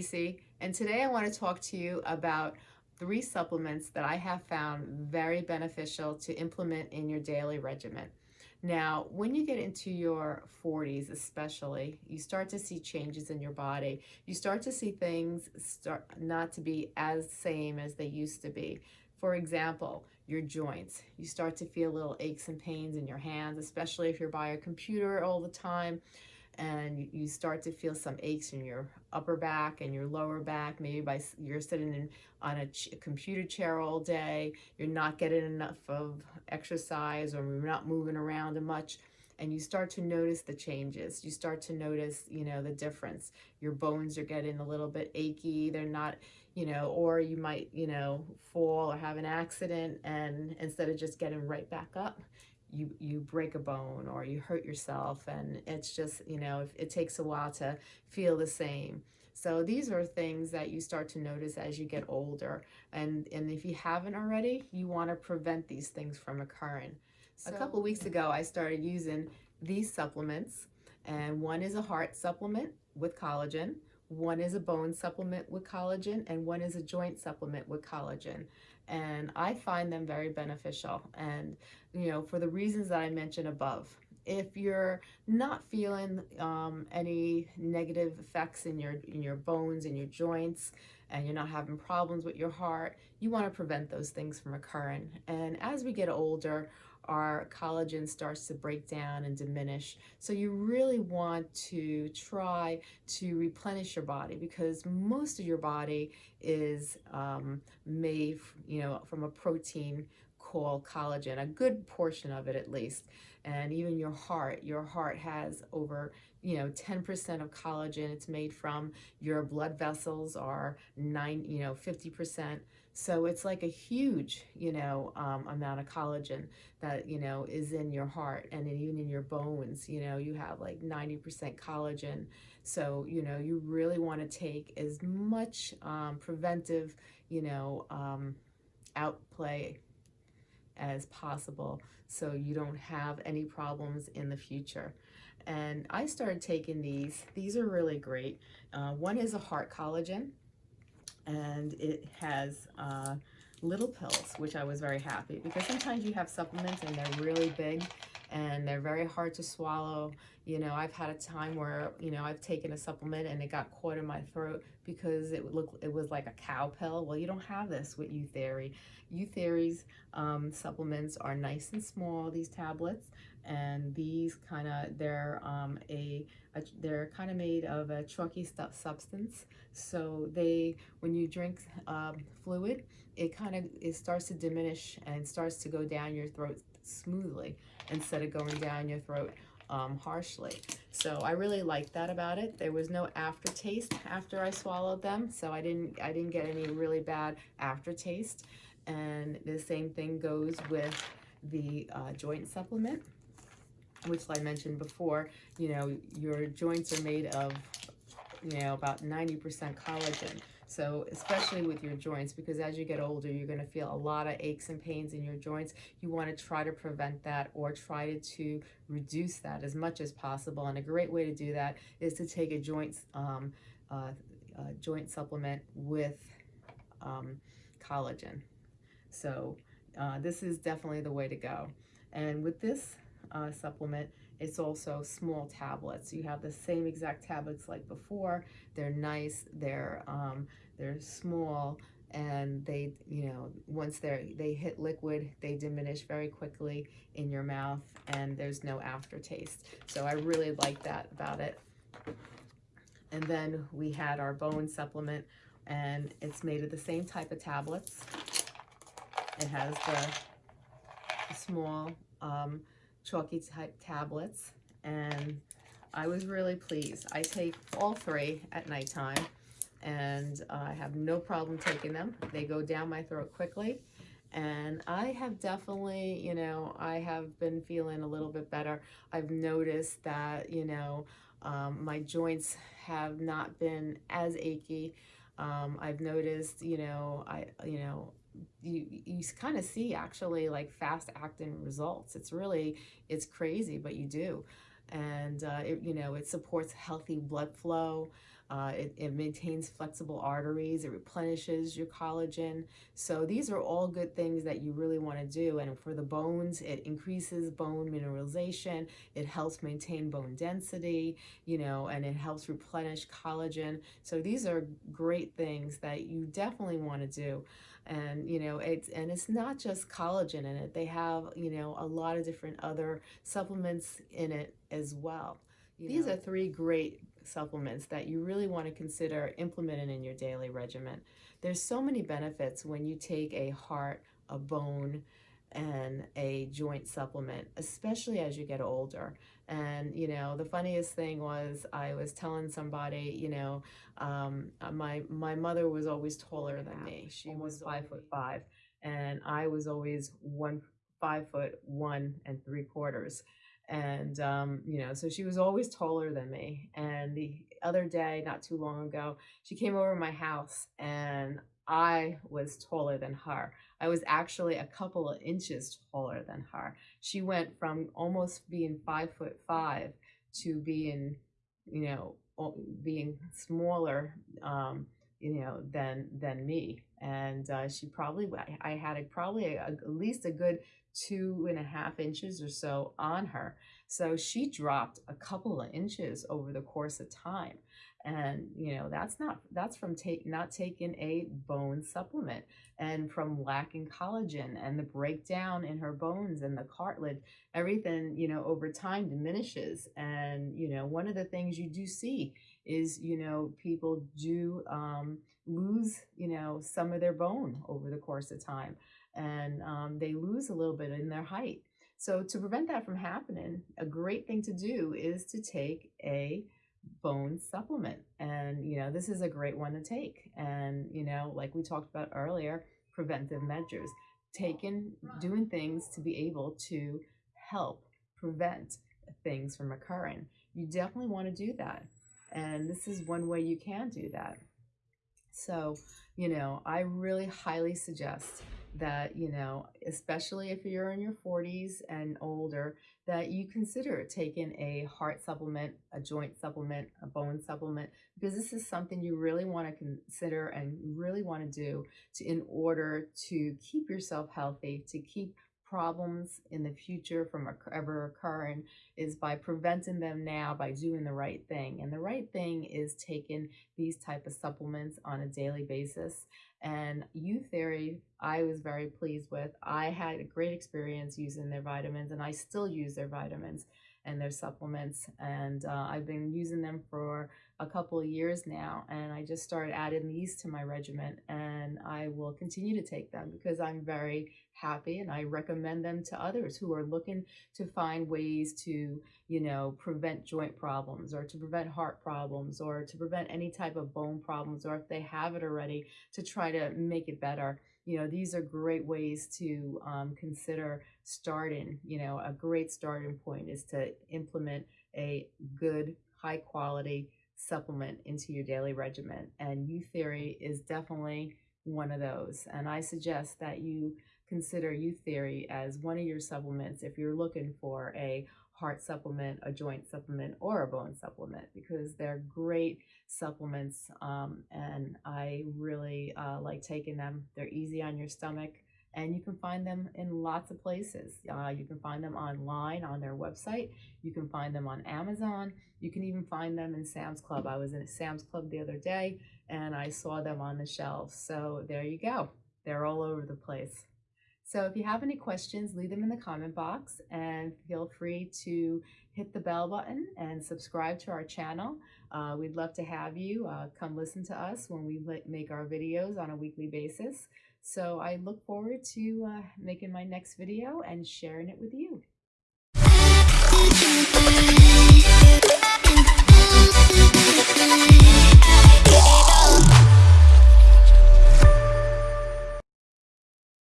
Stacy, and today I want to talk to you about three supplements that I have found very beneficial to implement in your daily regimen. Now, when you get into your 40s especially, you start to see changes in your body. You start to see things start not to be as same as they used to be. For example, your joints. You start to feel little aches and pains in your hands, especially if you're by a computer all the time and you start to feel some aches in your upper back and your lower back maybe by you're sitting in, on a, ch computer chair all day you're not getting enough of exercise or you're not moving around much and you start to notice the changes. You start to notice you know the difference. Your bones are getting a little bit achy they're not you know or you might you know fall or have an accident and instead of just getting right back up you you break a bone or you hurt yourself and it's just you know it takes a while to feel the same. So these are things that you start to notice as you get older and and if you haven't already you want to prevent these things from occurring. So, a couple weeks ago I started using these supplements and one is a heart supplement with collagen one is a bone supplement with collagen and one is a joint supplement with collagen and I find them very beneficial. And you know for the reasons that I mentioned above if you're not feeling um, any negative effects in your in your bones and your joints and you're not having problems with your heart you want to prevent those things from occurring. And as we get older our collagen starts to break down and diminish. So you really want to try to replenish your body because most of your body is um, made, you know, from a protein called collagen, a good portion of it at least. And even your heart, your heart has over, you know, 10% of collagen it's made from. Your blood vessels are nine, you know, 50%. So it's like a huge, you know, um, amount of collagen that, you know, is in your heart and even in your bones, you know, you have like 90% collagen. So, you know, you really want to take as much um, preventive, you know, um, outplay as possible so you don't have any problems in the future. And I started taking these. These are really great. Uh, one is a heart collagen and it has uh, little pills, which I was very happy because sometimes you have supplements and they're really big and they're very hard to swallow. You know, I've had a time where, you know, I've taken a supplement and it got caught in my throat because it looked it was like a cow pill. Well, you don't have this with Youtheory. Youtheory's um, supplements are nice and small, these tablets, and these kind of, they're um, a, a, they're kind of made of a chalky stuff substance. So they, when you drink um, fluid, it kind of, it starts to diminish and starts to go down your throat smoothly instead of going down your throat um, harshly. So I really liked that about it. There was no aftertaste after I swallowed them, so I didn't I didn't get any really bad aftertaste. And the same thing goes with the uh, joint supplement, which I mentioned before. You know, your joints are made of, you know, about 90% collagen. So especially with your joints, because as you get older, you're going to feel a lot of aches and pains in your joints. You want to try to prevent that or try to reduce that as much as possible. And a great way to do that is to take a joint, um, uh, joint supplement with um, collagen. So uh, this is definitely the way to go. And with this uh, supplement, it's also small tablets. You have the same exact tablets like before. They're nice, they're, um, they're small, and they, you know, once they're, they hit liquid, they diminish very quickly in your mouth, and there's no aftertaste. So I really like that about it. And then we had our bone supplement, and it's made of the same type of tablets. It has the small um, chalky type tablets and I was really pleased. I take all three at nighttime and I have no problem taking them. They go down my throat quickly and I have definitely, you know, I have been feeling a little bit better. I've noticed that, you know, um, my joints have not been as achy. Um, I've noticed, you know, I, you know, you you kind of see actually like fast acting results. It's really it's crazy but you do. And uh, it, you know it supports healthy blood flow Uh, it, it, maintains flexible arteries. It replenishes your collagen. So these are all good things that you really want to do. And for the bones, it increases bone mineralization. It helps maintain bone density, you know, and it helps replenish collagen. So these are great things that you definitely want to do and you know it's and it's not just collagen in it they have you know a lot of different other supplements in it as well these know. are three great supplements that you really want to consider implementing in your daily regimen there's so many benefits when you take a heart a bone and a joint supplement, especially as you get older. And, you know, the funniest thing was I was telling somebody, you know, um, my, my mother was always taller than me. She was five foot five and I was always one, five foot one and three quarters. And, um, you know, so she was always taller than me. And the other day, not too long ago, she came over my house and I was taller than her. I was actually a couple of inches taller than her. She went from almost being five foot five to being, you know, being smaller, um, you know, than than me. And uh, she probably, I had a, probably a, at least a good two and a half inches or so on her. So she dropped a couple of inches over the course of time and you know that's not that's from take not taking a bone supplement and from lacking collagen and the breakdown in her bones and the cartilage everything you know over time diminishes and you know one of the things you do see is you know people do um, lose you know some of their bone over the course of time and um, they lose a little bit in their height so to prevent that from happening a great thing to do is to take a bone supplement. And, you know, this is a great one to take. And, you know, like we talked about earlier, preventive measures, taking, doing things to be able to help prevent things from occurring. You definitely want to do that. And this is one way you can do that. So, you know, I really highly suggest that, you know, especially if you're in your 40s and older, that you consider taking a heart supplement, a joint supplement, a bone supplement, because this is something you really want to consider and really want to do to, in order to keep yourself healthy, to keep problems in the future from ever occurring is by preventing them now by doing the right thing. And the right thing is taking these type of supplements on a daily basis. And Youtheory I was very pleased with. I had a great experience using their vitamins and I still use their vitamins and their supplements and uh, I've been using them for a couple of years now and I just started adding these to my regimen and I will continue to take them because I'm very happy and I recommend them to others who are looking to find ways to, you know, prevent joint problems or to prevent heart problems or to prevent any type of bone problems or if they have it already to try to make it better. You know, these are great ways to um, consider starting, you know, a great starting point is to implement a good, high quality supplement into your daily regimen. And Youtheory is definitely one of those. And I suggest that you consider Youtheory as one of your supplements if you're looking for a heart supplement, a joint supplement, or a bone supplement because they're great supplements um, and I really uh, like taking them. They're easy on your stomach and you can find them in lots of places. Uh, you can find them online on their website. You can find them on Amazon. You can even find them in Sam's Club. I was in Sam's Club the other day and I saw them on the shelves. So there you go. They're all over the place. So if you have any questions, leave them in the comment box and feel free to hit the bell button and subscribe to our channel. Uh, we'd love to have you uh, come listen to us when we make our videos on a weekly basis. So I look forward to uh, making my next video and sharing it with you. You.